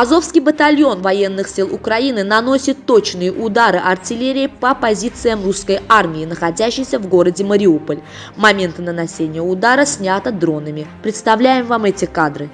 Азовский батальон военных сил Украины наносит точные удары артиллерии по позициям русской армии, находящейся в городе Мариуполь. Моменты наносения удара снято дронами. Представляем вам эти кадры.